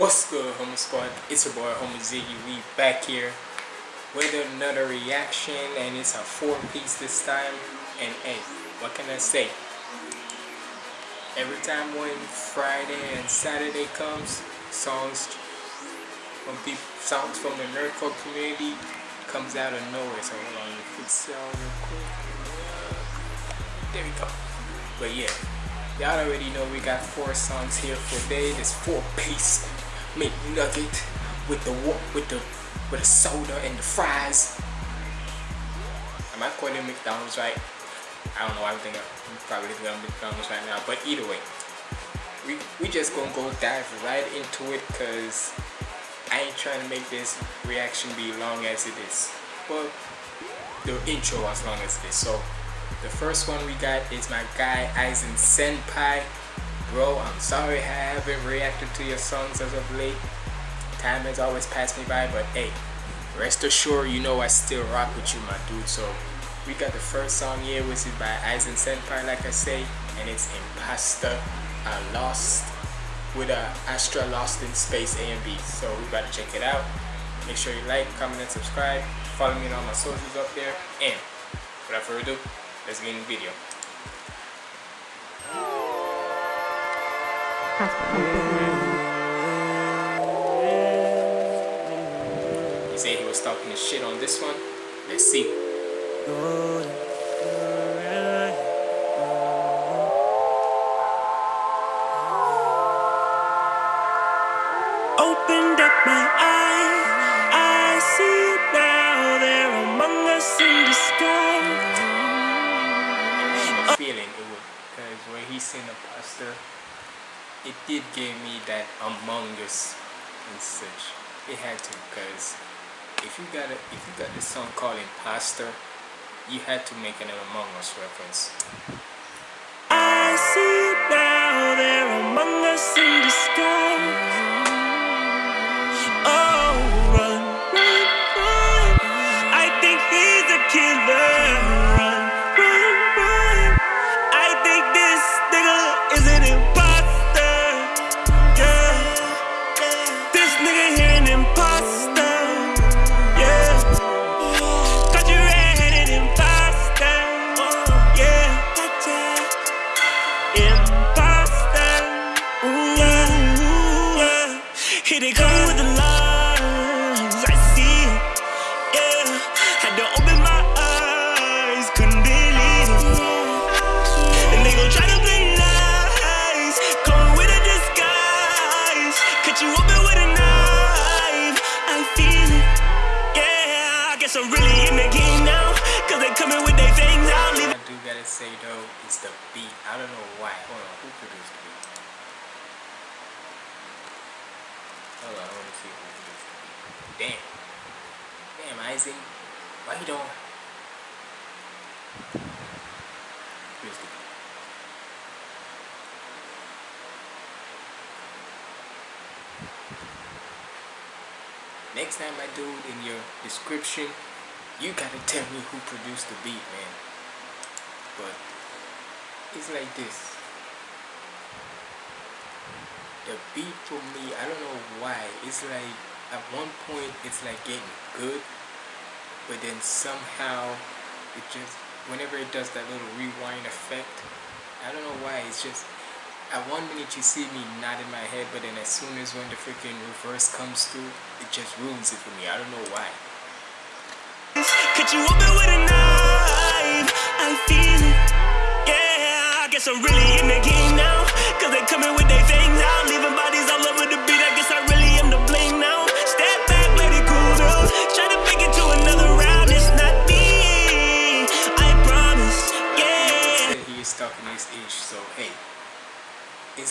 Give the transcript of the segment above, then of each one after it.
What's good, Homo Squad? It's your boy, Homo Ziggy. We back here with another reaction, and it's a four-piece this time. And hey, what can I say? Every time when Friday and Saturday comes, songs from people, songs from the nerdcore community comes out of nowhere. So hold on, fix it real quick. There we go. But yeah, y'all already know we got four songs here for today. This four-piece McNugget with the with the with the soda and the fries. Am I calling McDonald's right? I don't know. I think I'm probably thinking McDonald's right now. But either way, we we just gonna go dive right into it because I ain't trying to make this reaction be long as it is. Well, the intro as long as it is. So the first one we got is my guy Aizen Senpai Bro, I'm sorry I haven't reacted to your songs as of late. Time has always passed me by, but hey, rest assured, you know I still rock with you, my dude. So, we got the first song here, which is by Aizen Senpai, like I say, and it's Imposter uh, Lost with a Astra Lost in Space A and B. So, we gotta check it out. Make sure you like, comment, and subscribe. Follow me on all my socials up there. And without further ado, let's get in the video. He said he was talking his shit on this one. Let's see. Song called Imposter, you had to make an Among Us reference. I see now, they're among us in the Next time I do it in your description, you gotta tell me who produced the beat, man. But it's like this. The beat for me, I don't know why. It's like at one point it's like getting good, but then somehow it just whenever it does that little rewind effect, I don't know why. It's just at one minute you see me nodding my head, but then as soon as when the freaking reverse comes through, it just ruins it for me. I don't know why. Cut you open with a knife. I feel it. Yeah, I guess I'm really in the game now. Cause they coming with their things out. Leaving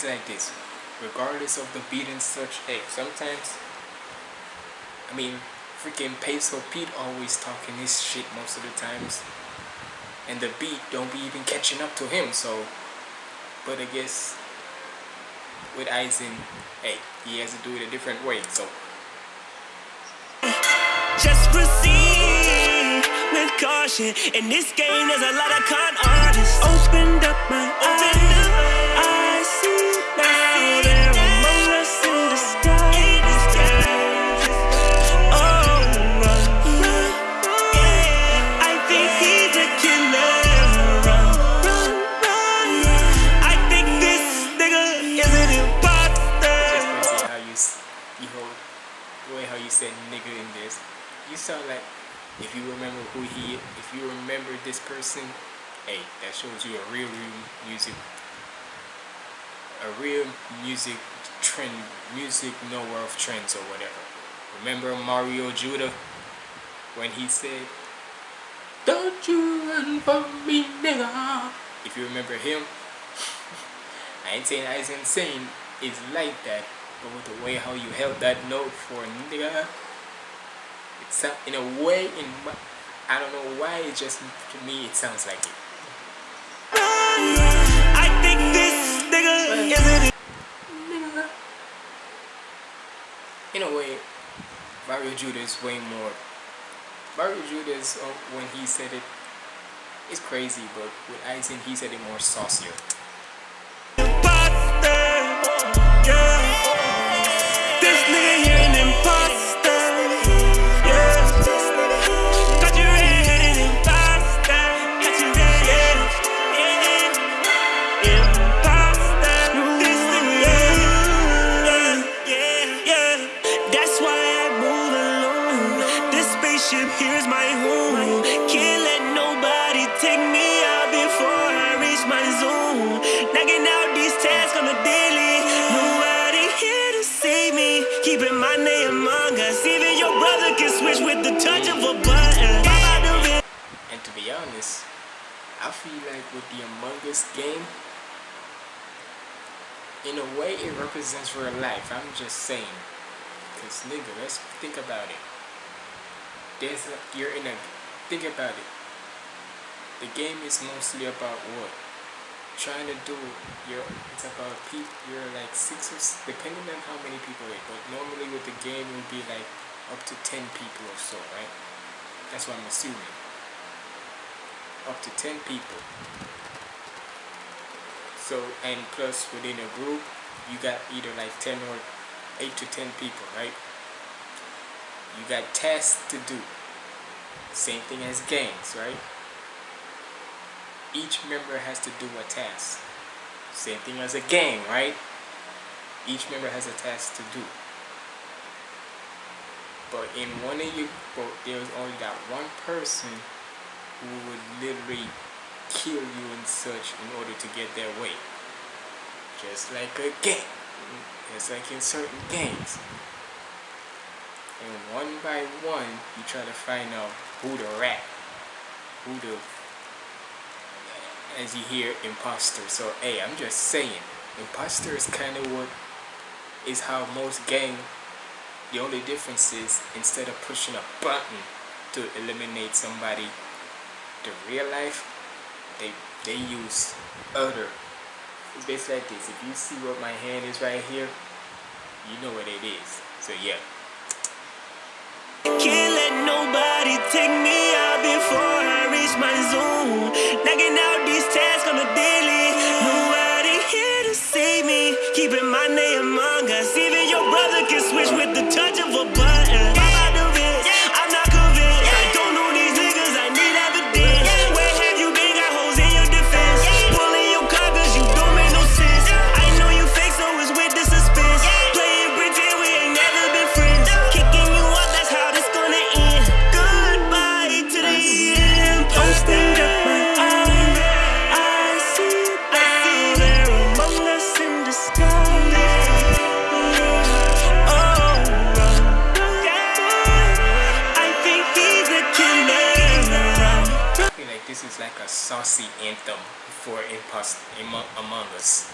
It's like this. Regardless of the beat and such, hey, sometimes I mean freaking Peso Pete always talking this shit most of the times. And the beat don't be even catching up to him, so but I guess with Aizen, hey, he has to do it a different way, so Just proceed with caution. In this game, there's a lot of con artists. Opened up my remember who he if you remember this person, hey, that shows you a real, real music a real music trend music knower of trends or whatever. Remember Mario Judah when he said Don't you run from me nigga If you remember him I ain't saying I ain't saying it's like that but with the way how you held that note for nigga it's in a way in I don't know why it just to me it sounds like it. I think this nigga is an in a way Mario Judah is way more Mario Judas, uh, when he said it it's crazy but with Aizen he said it more saucier be honest I feel like with the Among Us game in a way it represents real life I'm just saying. Because nigga let's think about it. There's a, you're in a think about it. The game is mostly about what? Trying to do your it's about people you're like six or depending on how many people it but normally with the game it will be like up to 10 people or so right? That's what I'm assuming up to 10 people. So and plus within a group you got either like 10 or 8 to 10 people right? You got tasks to do. Same thing as gangs right? Each member has to do a task. Same thing as a gang right? Each member has a task to do. But in one of you but there's only that one person who would literally kill you and such in order to get their way. Just like a gang. Just like in certain gangs. And one by one you try to find out who the rat who the as you hear imposter. So hey i'm just saying imposter is kind of what is how most gang the only difference is instead of pushing a button to eliminate somebody the real life they they use other. It's basically like this. If you see what my hand is right here you know what it is. So yeah. Can't let nobody take me out before I reach my zone. Out saucy anthem for impost among, us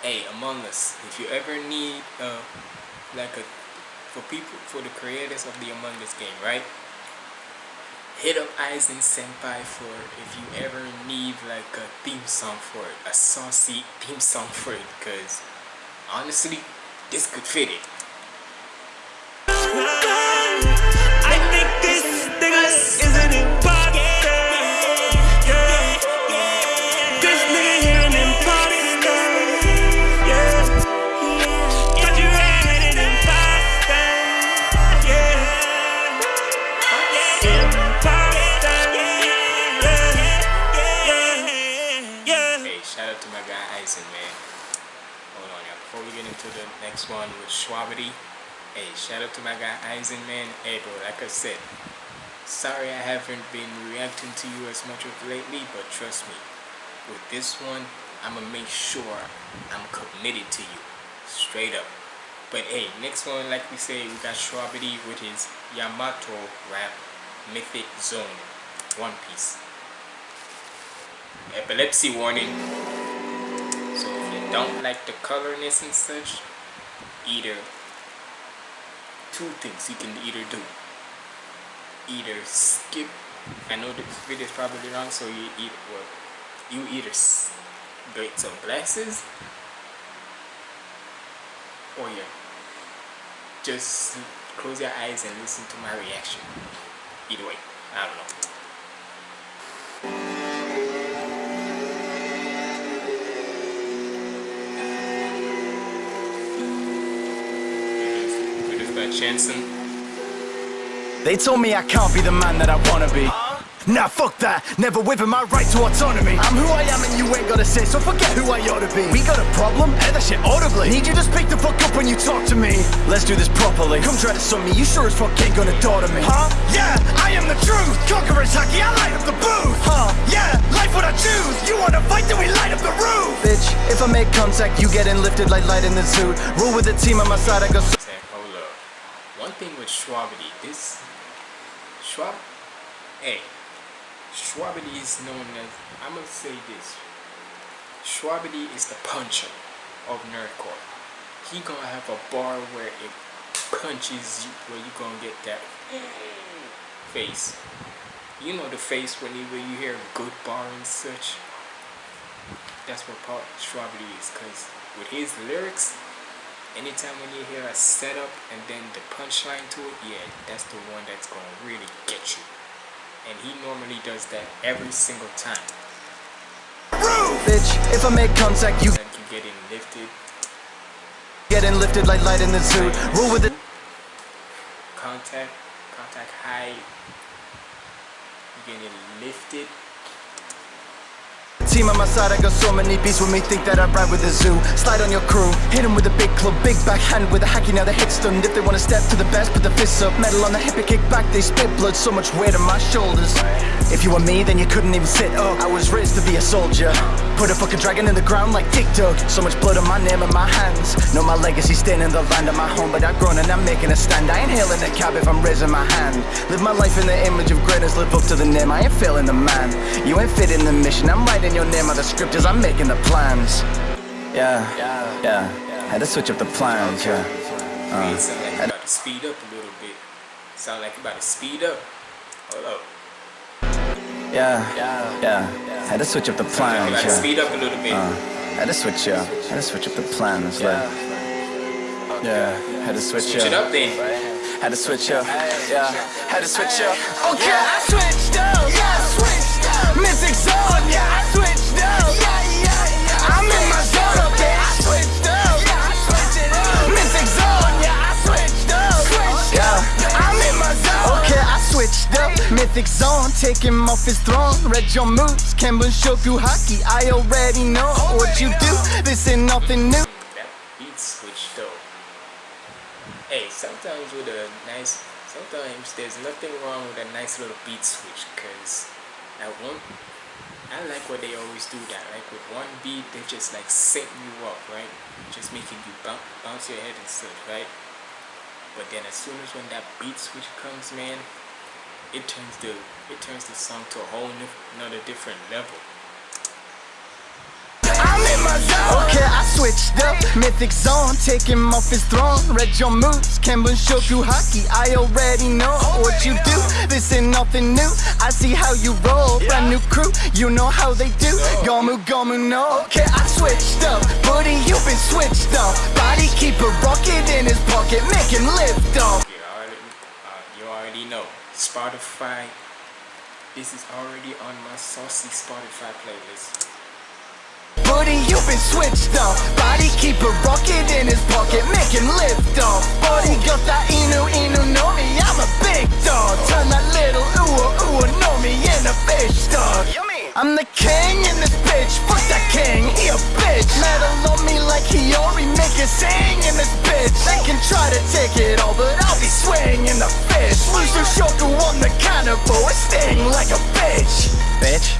hey among us if you ever need uh like a for people for the creators of the among us game right hit up Aizen Senpai for if you ever need like a theme song for it, a saucy theme song for it, because honestly, this could fit it. Next one with Shwabadi, Hey, shout out to my guy Aizen man. Hey bro, like I said, sorry I haven't been reacting to you as much of lately, but trust me, with this one, I'ma make sure I'm committed to you. Straight up. But hey, next one, like we say, we got Shwabadi with his Yamato rap Mythic Zone. One Piece. Epilepsy warning. So if you don't like the colorness and such, either two things you can either do. Either skip, I know this video is probably wrong, so you either, well, you either get some glasses or yeah, just close your eyes and listen to my reaction. Either way, I don't know. Chanson. They told me I can't be the man that I wanna be. Nah, fuck that, never whipping my right to autonomy. I'm who I am and you ain't gotta say, so forget who I ought to be. We got a problem? Air that shit audibly. Need you to speak the fuck up when you talk to me. Let's do this properly. Come try to sum me, you sure as fuck ain't gonna daughter me. Huh? Yeah, I am the truth. Conqueror's Haki, I light up the booth. Huh? Yeah, life what I choose. You wanna fight, then we light up the roof. Bitch, if I make contact, you getting lifted like light in the suit Rule with the team on my side, I go so One thing with Shwabadi, this Schwab, hey Shwabadi is known as, I'm gonna say this, Shwabadi is the puncher of nerdcore. He gonna have a bar where it punches you, where you gonna get that face. You know the face when you, when you hear good bar and such. That's what part Shwabadi is, cause with his lyrics, anytime when you hear a setup and then the punchline to it, yeah, that's the one that's gonna really get you and he normally does that every single time. Bitch, if I make contact, you you getting lifted. Getting lifted like light in the zoo. Rule with it. Contact, contact high. You getting lifted. Team on my side, I got so many beats with me Think that I ride with a zoo. Slide on your crew Hit them with a big club Big backhand with a hacky Now the hit's done. If they wanna step to the best Put the fists up. Metal on the hip and kick back They spit blood So much weight on my shoulders. If you were me Then you couldn't even sit up. I was raised to be a soldier Put a fucking dragon in the ground like TikTok. So much blood on my name and my hands. Know my legacy staying in the land of my home But I've grown and I'm making a stand. I ain't hailing a cab if I'm raising my hand. Live my life in the image of greatness. Live up to the name. I ain't failing the man. You ain't fitting the mission. I'm writing your name on the script as I'm making the plans. Yeah, yeah, had to switch up the plans, yeah. Uh, sound like about to speed up a little bit. Sound like you about to speed up. Hold up. Yeah, yeah, had to switch up the plans, yeah. Speed up a little bit. Uh, had to switch, yeah. Had to switch up the plans, like. Yeah, had to switch, Switch it up. up then. Had to switch up, yeah. Had to switch up. Okay, I switched up. Yeah, I switched up. Mythic zone, yeah, I switched up. Mythic zone, take him off his throne. Read your moves, Kenbun Shoku Haki. I already know what you do. This ain't nothing new. That beat switch though. Hey, sometimes with a nice, sometimes there's nothing wrong with a nice little beat switch, cause at one, I like what they always do that. Like with one beat, they just like setting you up, right? Just making you bounce, bounce your head and such, right? But then as soon as when that beat switch comes, man, it turns the it turns the song to a whole new, another different level. I'm in my zone. Okay, I switched up. Mythic zone, take him off his throne. Read your moves, Kenbun Shoku Haki. I already know what you do. This ain't nothing new. I see how you roll. Brand new crew, you know how they do. Gomu Gomu no. Okay, I switched up. Buddy, you've been switched up. Body keep a rocket in his pocket, make him lift off. Already, know. Spotify. This is already on my saucy Spotify playlist. Buddy, you've been switched up. Body keep a rocket in his pocket, make him lift off. Buddy got that inu inu know me, I'm a big dog. Turn that little ooh ooh know me in a fish dog. I'm the king in this bitch, fuck that king, he a bitch. Metal on me like Hiyori, make it sing in this bitch. bitch They can try to take it all, but I'll be swinging the fish Mushu Shoku on the cannibal, I sting like a bitch Bitch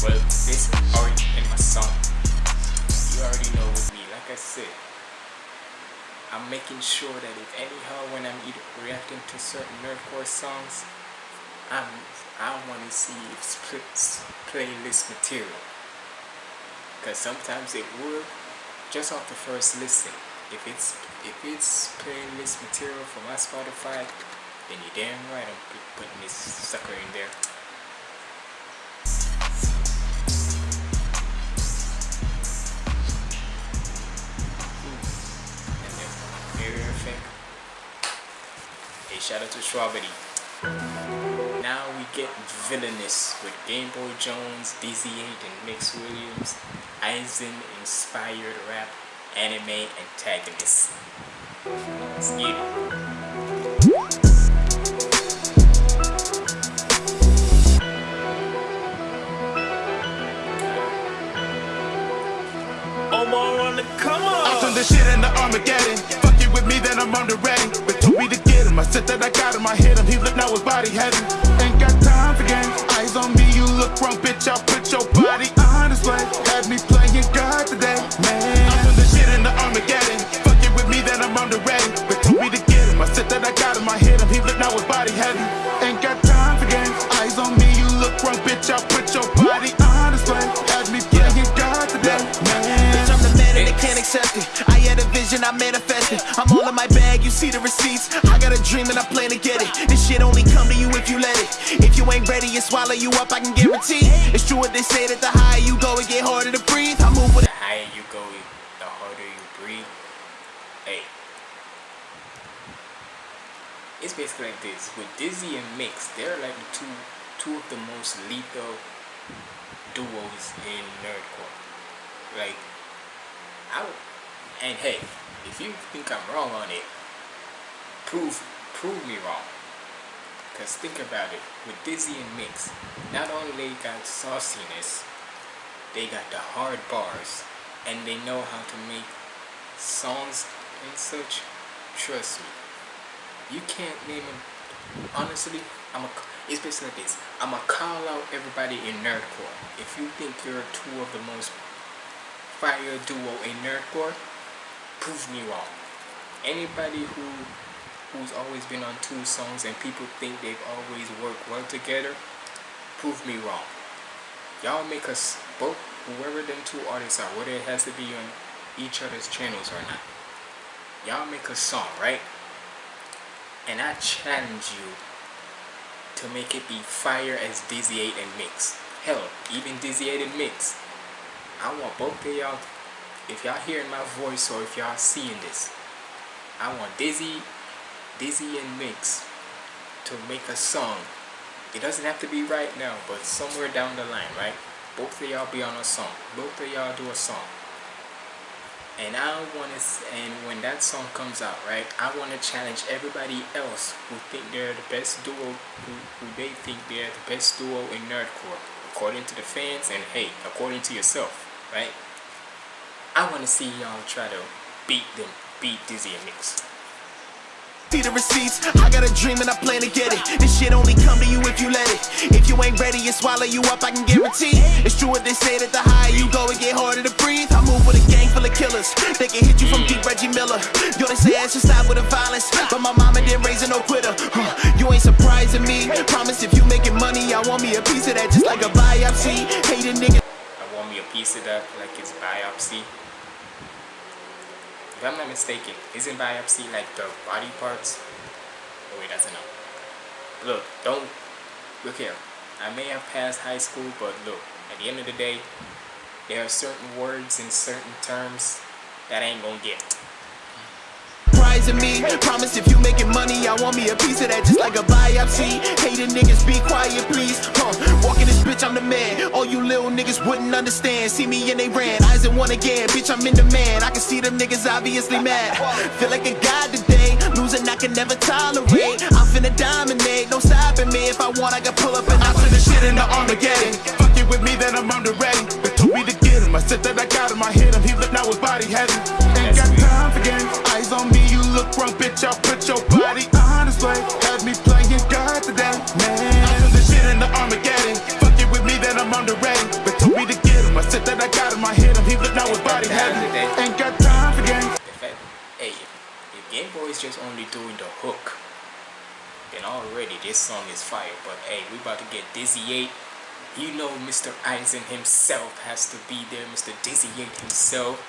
Well, this is already in my song. You already know with me. Like I said, I'm making sure that if anyhow when I'm either reacting to certain nerdcore songs, I'm I want to see if it's playlist material. Cause sometimes it would just off the first listen. If it's if it's playlist material from my Spotify, then you're damn right I'm putting this sucker in there. Hey, shout out to Strawberry. Now we get villainous with Game Boy Jones, Dizzy 8, and Mix Williams, Aizen inspired rap, anime antagonists. Let's get it. Omar on the come I on. turn this shit into Armageddon. Fuck you with me, then I'm on the ready. Told me to get him. I said that I got him. I hit him. He looked now his body heavy. Ain't got time for games. Eyes on me, you look wrong, bitch. I'll put your body on display. Had me playing God today, man. I turn the shit in the Armageddon. Fuck you with me, then I'm on the ready. But told me to get him. I said that I got him. I hit him. He looked now his body heavy. Ain't got time for games. Eyes on me, you look wrong, bitch. I'll put your body on display. Had me playing God today, man. Bitch, I'm the man and they can't accept it. I vision, I manifested. I'm all in my bag, you see the receipts. I got a dream and I plan to get it. This shit only come to you if you let it. If you ain't ready, it swallow you up, I can guarantee. It's true what they say that the higher you go, it get harder to breathe. I move with The higher you go, the harder you breathe. Hey. It's basically like this. With Dizzy and Mix, they're like the two two of the most lethal duos in nerdcore. Like I and hey, if you think I'm wrong on it, prove prove me wrong. Cause think about it, with Dizzy and Mix, not only they got sauciness, they got the hard bars, and they know how to make songs and such. Trust me, you can't name them. Honestly, I'm a. It's basically like this. I'ma call out everybody in nerdcore. If you think you're two of the most fire duo in nerdcore, prove me wrong. Anybody who who's always been on two songs and people think they've always worked well together, prove me wrong. Y'all make us both whoever them two artists are, whether it has to be on each other's channels or not. Y'all make a song, right? And I challenge you to make it be fire as Dizzy 8 and Mix. Hell, even Dizzy 8 and Mix. I want both of y'all, if y'all hearing my voice or if y'all seeing this, I want Dizzy, Dizzy and Mix to make a song. It doesn't have to be right now, but somewhere down the line, right? Both of y'all be on a song. Both of y'all do a song. And I want to, and when that song comes out, right, I want to challenge everybody else who think they're the best duo, who, who they think they're the best duo in nerdcore, according to the fans, and hey, according to yourself, right? I want to see y'all try to beat them, beat Dizzy and Mix. See the receipts, I got a dream and I plan to get it. This shit only come to you if you let it. If you ain't ready, it swallow you up, I can guarantee. It's true what they say that the higher you go, it get harder to breathe. I move with a gang full of killers. They can hit you from deep Reggie Miller. Yo, they say I should stop with the violence. But my mama didn't raise a no quitter. Huh, You ain't surprising me. Promise if you making money, I want me a piece of that just like a biopsy. Hating niggas. I want me a piece of that, like it's biopsy. If I'm not mistaken, isn't biopsy like the body parts? Oh wait, that's enough. Look, don't look here. I may have passed high school, but look, at the end of the day, there are certain words and certain terms that I ain't gonna get. Prizing me, promise if you making money, I want me a piece of that just like a biopsy. Hating niggas, be quiet, please. Huh, walking this bitch, I'm the man. All you little niggas wouldn't understand. See me and they ran, eyes in one again. Bitch, I'm in demand. I can see them niggas obviously mad. Feel like a god today, losing I can never tolerate. I'm finna dominate, no stopping me. If I want, I can pull up and I turn the shit into Armageddon. Fuck you with me, then I'm on the ready. They told me to get him. I said that I got him. I hit him. He looked now his body heavy. Ain't got time for games look wrong, bitch, I'll put your body honestly. Have me playing God today, man. I feel this shit in the Armageddon. Fuck it with me, then I'm on the ready. But told me to get him. I said that I got him, I hit him. He looked now with body heavy. Ain't got time for games. Hey, if Game Boy is just only doing the hook, and already this song is fire. But hey, we about to get Dizzy 8. You know Mr. Aizen himself has to be there, Mr. Dizzy 8 himself.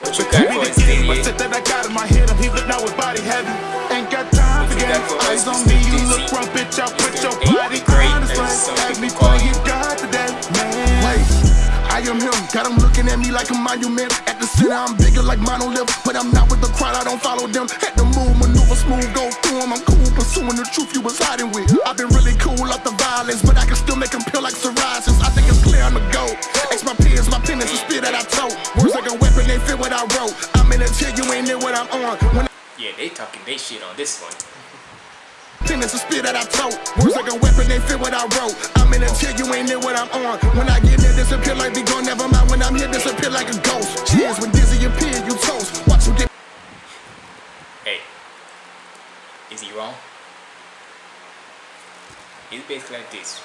What you got for us, Dizzy I 8? said that I got him, I hit him, he look now his body heavy. Ain't got time for What you got games. for us, Eyes on Mr. me, you Dizzy? look wrong, bitch. I'll put Mr. your Eight body the Great, on this as way. some Have people me call playing you. God today, man. Wait. I am him, got him looking at me like a monument. At the center, I'm bigger like monolith. But I'm not with the crowd, I don't follow them. Had to move, maneuver smooth, go through 'em. I'm cool, pursuing the truth you was hiding with. I've been really cool off the violence, but I can still make them peel like psoriasis. I think it's clear I'm a go. X my peers, my pen is the spear that I tote. Words like a weapon, they fit what I wrote. I'm in a chill, you ain't near what I'm on. When Yeah, they talking they shit on this one. Pen is a spear that I tote. Words like a weapon, they fit what I wrote. I'm in a chill, you ain't near what I'm on. When I get there, disappear like be gone, never mind. When I'm here, disappear like a ghost. Cheers, when dizzy appear, you toast. Watch him get Hey, is he wrong? It's basically like this.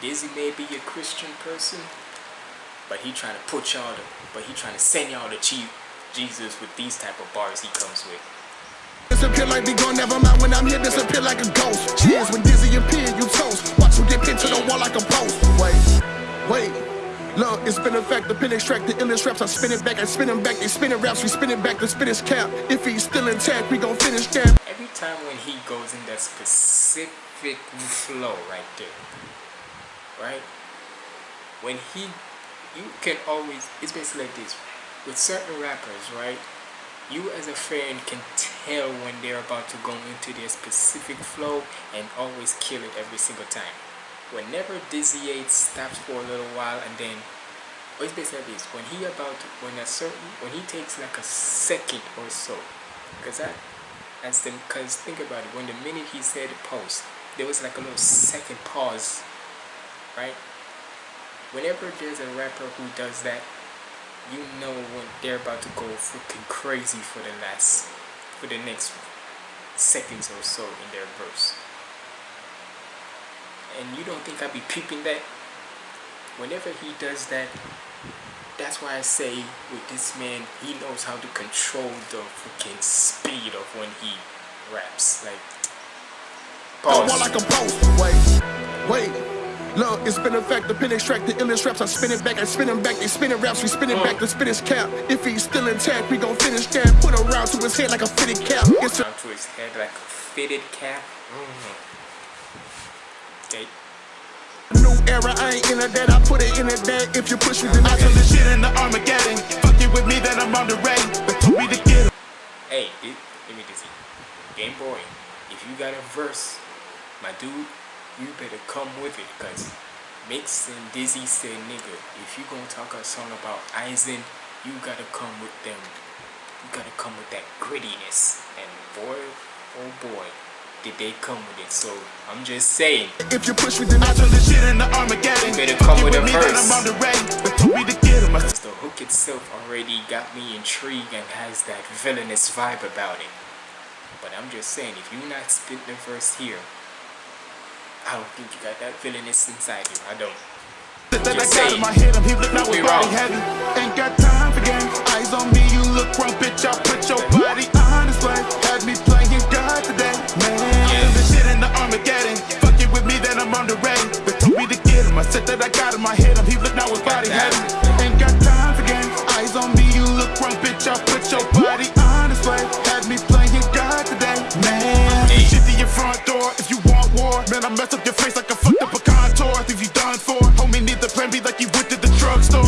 Dizzy may be a Christian person, but he trying to put y'all to, but he trying to send y'all to cheat Jesus with these type of bars he comes with. Disappear like be gone, never mind. When I'm here, disappear like a ghost. Cheers, when dizzy appear, you toast. Watch him get pinned to the wall like a post. Wait, wait. Look, it's been a fact, the pin extract, the illest raps, I spin it back, I spin it back, they spinning raps, we spin it back, the spin cap. If he's still intact, we gon' finish that. Every time when he goes in that specific flow right there, right? When he, you can always, it's basically like this. With certain rappers, right? You as a fan can tell when they're about to go into their specific flow and always kill it every single time. Whenever Dizzy 8 stops for a little while and then it's basically this when he about to, when a certain when he takes like a second or so because that that's the because think about it when the minute he said post there was like a little second pause right whenever there's a rapper who does that you know when they're about to go freaking crazy for the last for the next seconds or so in their verse and you don't think I'd be peeping that whenever he does that that's why I say with this man he knows how to control the freaking speed of when he raps like pause like a post. Wait, wait. Look, it's been a fact, the pin extract, the illest raps, I spin it back, I spin it back, they spinning raps, we spin it back, the spin is cap. If he's still intact, we gon' finish that. Put a round to his head like a fitted cap. It's a down to his head like a fitted cap mm-hmm. okay new era, I ain't in a that, I put it in a that. If you push me, then I turn this shit into Armageddon. Fuck it with me, then I'm on the ready. But told me to get him. Hey, it, let me just see. Game Boy, if you got a verse, my dude, you better come with it, cause Mix and Dizzy said, nigga, if you gonna talk a song about Aizen, you gotta come with them. You gotta come with that grittiness. And boy, oh boy, did they come with it. So I'm just saying, If you push me, then I turn this shit into Armageddon. You better come with a verse. I'm on the ready. But told me to get him. I the hook itself already got me intrigued and has that villainous vibe about it. But I'm just saying, if you're not spitting the verse here, I don't think you got that villainous inside you. I don't. That I got in my head, I'm here, look now We body heavy. Ain't got time for games. Eyes on me, you look wrong, bitch. I'll put your body on display. Had me playing God today, man. Yeah. Shit in the Armageddon. Fuck it with me, then I'm on the ready. But told me to get him. I said that I got in my head, I'm here, look now with body heavy. Man, I mess up your face like a fucked up a contour. If you done for, homie, need the plan B like you went to the drugstore.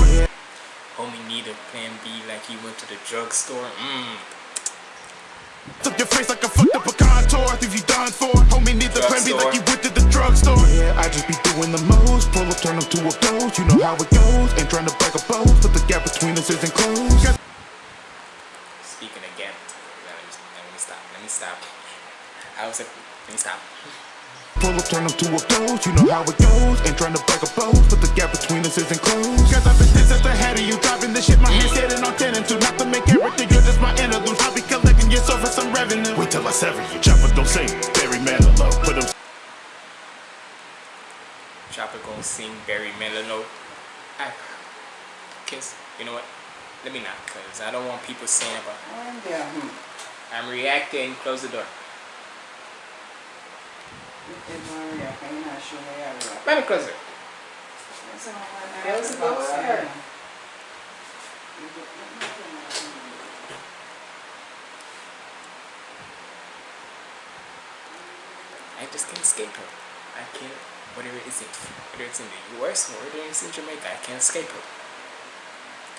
Homie need a plan B like you went to the drugstore. Mmm. Mess up your face like a fucked up a contour. If you done for, homie, need the plan B like you went to the drugstore. Yeah, I just be doing the most. Pull up, turn them to a ghost. You know how it goes. Ain't trying to break a boat, but the gap between us isn't close. Got Speaking again, let me, let me stop. Let me stop. I was like, let me stop. Pull up, turn them to a ghost. You know how it goes. Ain't trying to break a boat, but the gap between us isn't closed. Cause I've been this at the head of you. Driving this shit, my hands heading on 10 and 2. Not to make everything good, just my interlude. I'll be collecting your soul for some revenue. Wait till I sever you. Chopper don't say Barry Manilow. Put him Chopper gonna sing Barry Manilow. I kiss. You know what? Let me not, cause I don't want people saying about. Hmm. I'm reacting. Close the door. Maria, can you not show me how Let me close it. I Close the door. I just can't escape her. I can't, whatever it's in, whether it's in the US or whether it's in Jamaica, I can't escape her.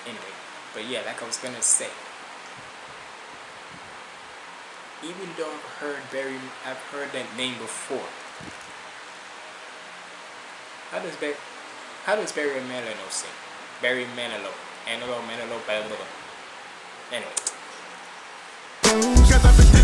Anyway, but yeah, like I was gonna say, even though I've heard Barry, I've heard that name before. How does Barry, how does Barry Manilow sing? Barry Manilow, Manilow, Manilow, Manilow. Anyway.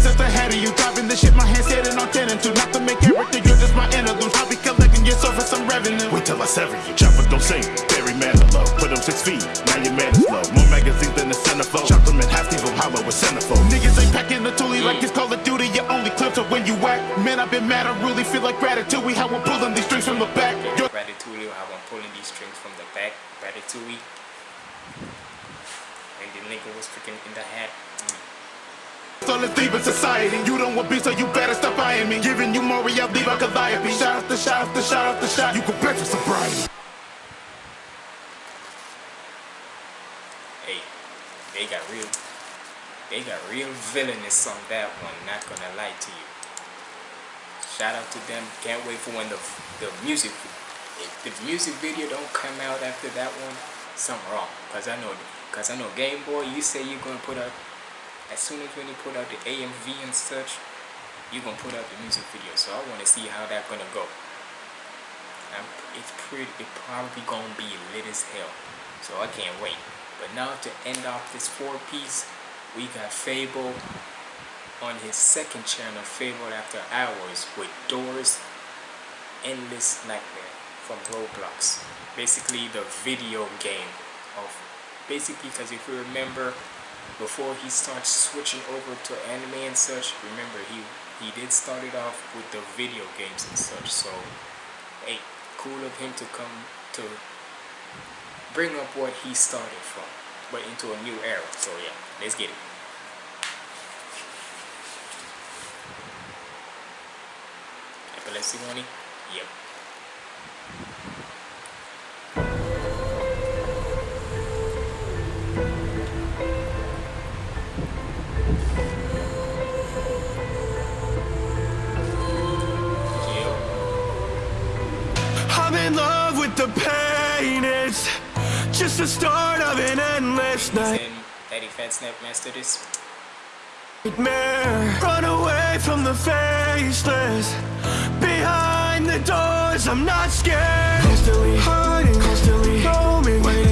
Cause I've been this at the head of you Driving the shit, my hands sitting on 10 and 2 Not to make everything, you're just my interlude I'll be collecting your soul for some revenue Wait till I sever you, chopper don't sing. Barry Manilow, put him six feet, now your man is low. More magazines than the centerfold. Chop them in half, leave them hollow with centerfold. Niggas ain't packing the toolie like it's Call of Duty Your only clips are when you whack Man, I've been mad, I really feel like gratitude We how we're pulling these strings from the back Yo, Ratatouille, how I'm pulling these strings from the back. Ratatouille. And the nigga was freaking in the hat. Let's leave in society. You don't want beef, so you better stop eyeing me. Giving you more, leave a Calliope. Shot after shot after shot after shot. You can bet your sobriety. Hey, they got real, they got real villainous on that one. Not gonna lie to you. Shout out to them. Can't wait for when the the music, if the music video don't come out after that one, something wrong. Cause I know, cause I know Game Boy. You say you're gonna put out as soon as when you put out the AMV and such, you're gonna put out the music video. So I want to see how that gonna go. Um, it's pretty, it probably gonna be lit as hell. So I can't wait. But now to end off this four piece, we got Fabvl on his second channel, Fabvl After Hours, with Doors Endless Nightmare from Roblox. Basically, the video game of basically because if you remember before he starts switching over to anime and such, remember he he did start it off with the video games and such. So, hey, cool of him to come to bring up what he started from, but into a new era. So yeah, let's get it. Epilepsy money? Yep. In love with the pain. It's just the start of an endless And Daddy Fat Snap this. nightmare. Run away from the faceless. Behind the doors, I'm not scared. Constantly hiding, constantly roaming, waiting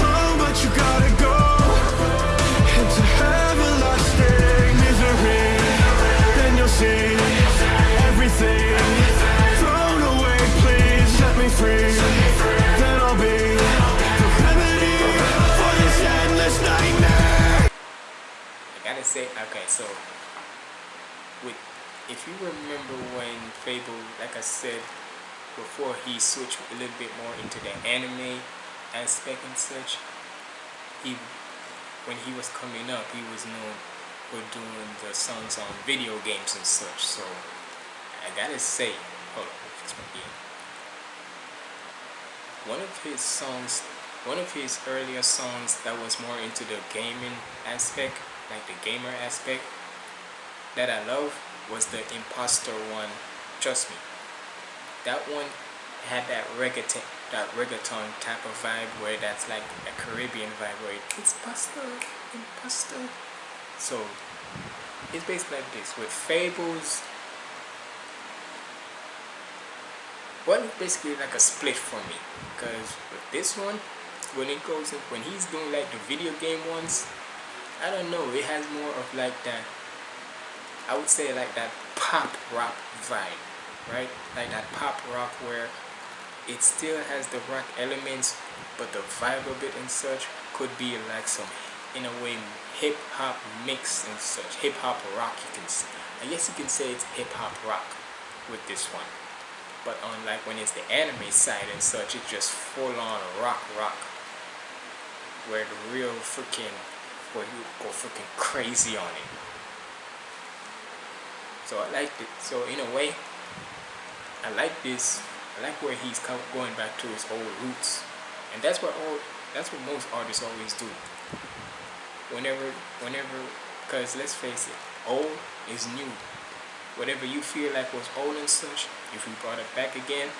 switched a little bit more into the anime aspect and such. He, when he was coming up, he was known for doing the songs on video games and such. So I gotta say, hold on, fix my ear. One of his songs, one of his earlier songs that was more into the gaming aspect, like the gamer aspect, that I love was the Imposter one. Trust me, that one had that reggaeton, that reggaeton type of vibe where that's like a Caribbean vibe where it's pasta and pasta. So it's basically like this with fables. Well, basically like a split for me because with this one, when it goes in, when he's doing like the video game ones, I don't know, it has more of like that. I would say like that pop rock vibe, right? Like that pop rock where it still has the rock elements but the vibe of it and such could be like some in a way hip hop mix and such. Hip hop rock you can say. I guess you can say it's hip hop rock with this one. But unlike when it's the anime side and such it's just full on rock rock. Where the real freaking where you go freaking crazy on it. So I like it. So in a way I like this I like where he's going back to his old roots, and that's what all that's what most artists always do. Whenever, whenever, because let's face it, old is new. Whatever you feel like was old and such, if we brought it back again,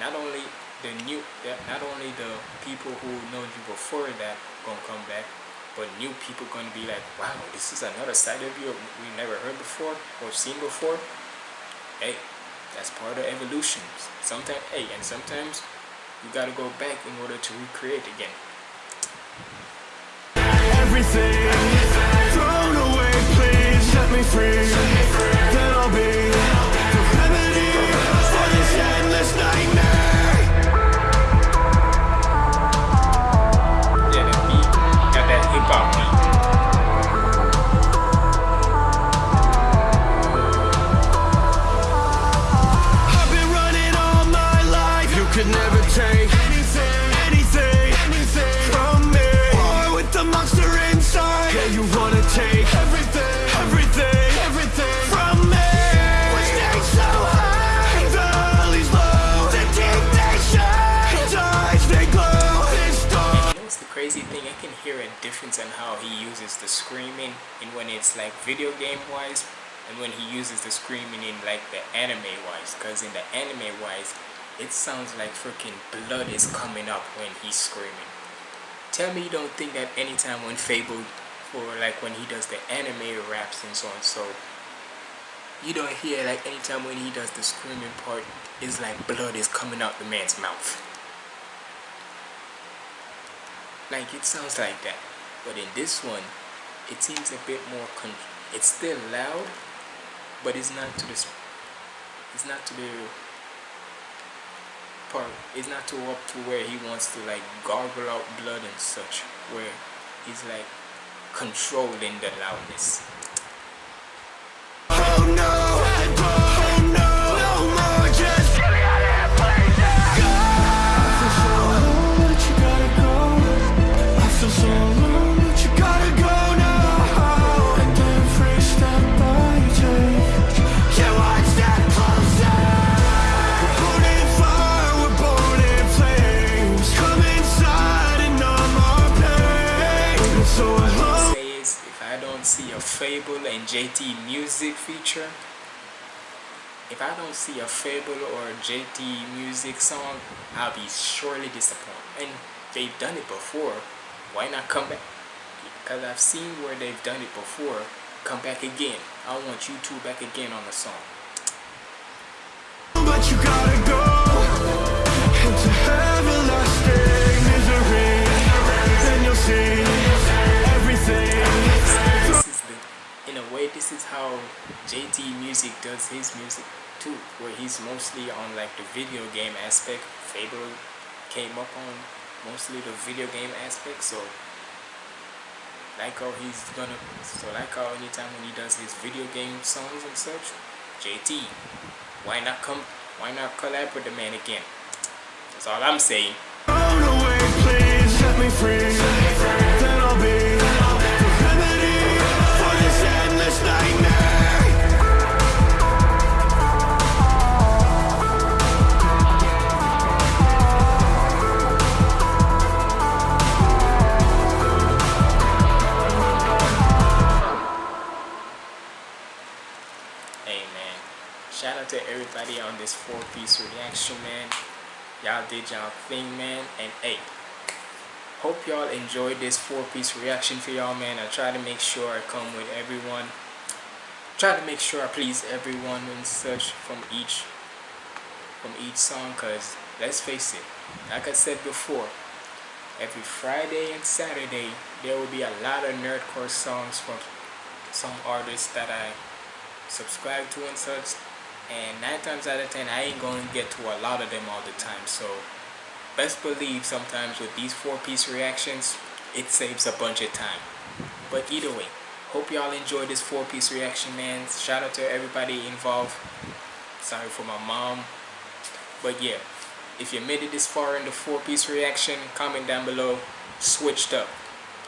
not only the new, not only the people who know you before that gonna come back, but new people gonna be like, wow, this is another side of you we never heard before or seen before. Hey, that's part of evolution. Sometimes, hey, and sometimes you gotta go back in order to recreate again. Everything away, please set me free. Then I'll be in how he uses the screaming and when it's like video game wise and when he uses the screaming in like the anime wise because in the anime wise it sounds like freaking blood is coming up when he's screaming. Tell me you don't think that anytime when Fabvl or like when he does the anime raps and so on so you don't hear like anytime when he does the screaming part it's like blood is coming out the man's mouth. Like it sounds like that. But in this one, it seems a bit more con it's still loud, but it's not to the it's not to the part it's not to up to where he wants to like gargle out blood and such where he's like controlling the loudness. Fabvl and JT music feature, if I don't see a Fabvl or a JT music song, I'll be surely disappointed. And they've done it before, why not come back? Because I've seen where they've done it before, come back again. I want you two back again on the song. This is how JT Music does his music too, where he's mostly on like the video game aspect. Fabvl came up on mostly the video game aspect, so like how he's gonna, so like how anytime when he does his video game songs and such, JT, why not come, why not collab with the man again? That's all I'm saying. Everybody on this four piece reaction, man. Y'all did y'all thing, man. And hey, hope y'all enjoyed this four-piece reaction for y'all, man. I try to make sure I come with everyone. Try to make sure I please everyone and such from each from each song, cause let's face it, like I said before, every Friday and Saturday there will be a lot of nerdcore songs from some artists that I subscribe to and such and 9 times out of 10 I ain't to get to a lot of them all the time. So best believe sometimes with these 4 piece reactions it saves a bunch of time. But either way hope y'all enjoyed this 4 piece reaction man. Shout out to everybody involved. Sorry for my mom. But yeah if you made it this far in the 4 piece reaction comment down below. Switched up.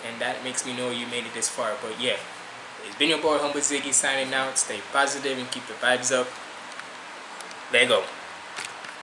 And that makes me know you made it this far. But yeah it's been your boy Humble Ziggy signing out. Stay positive and keep the vibes up. There you go.